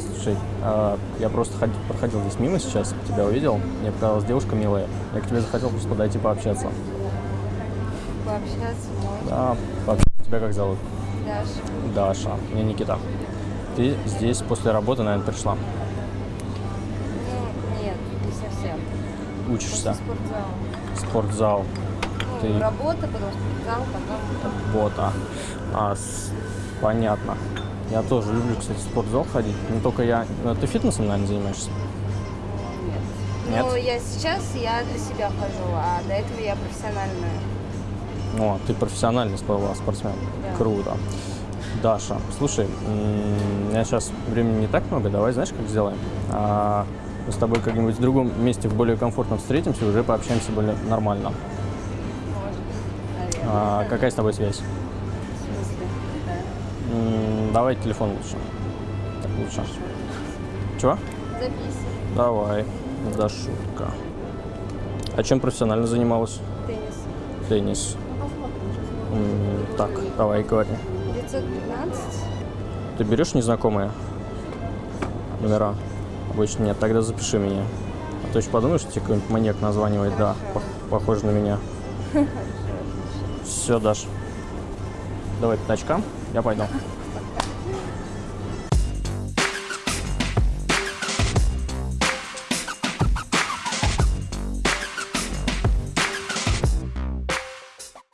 Слушай, а, я просто ход- проходил здесь мимо сейчас, тебя увидел. Мне показалась девушка милая. Я к тебе захотел просто подойти пообщаться. Пообщаться можно. Да, пообщаться. Тебя как зовут? Даша. Даша. Меня Никита. Ты здесь после работы, наверное, пришла. Ну, нет, не совсем. Учишься. После спортзала. Спортзал. Ну, Ты- работа, потом спортзал, потом... Работа. А, с- понятно. Я тоже люблю, кстати, в спортзал ходить. Не только я. Ну, ты фитнесом, наверное, занимаешься? Нет. Нет? Ну, я сейчас, я для себя хожу, а до этого я профессиональная. О, ты профессиональный спор- спортсмен. Да. Круто. Даша, слушай, у меня сейчас времени не так много, давай знаешь, как сделаем? А, мы с тобой как-нибудь в другом месте, в более комфортном встретимся, уже пообщаемся более нормально. Может. А, какая с тобой связь? Давай телефон лучше. Так лучше. Чего? Записывай. Давай. Дашутка. А чем профессионально занималась? Теннис. Теннис. М, так, давай, говори. 915. Ты берешь незнакомые номера? Обычно нет, тогда запиши меня. А то еще подумаешь, что тебе какой-нибудь маньяк названивает, да, по- похож на меня. Все, Даш. Давай по я пойду.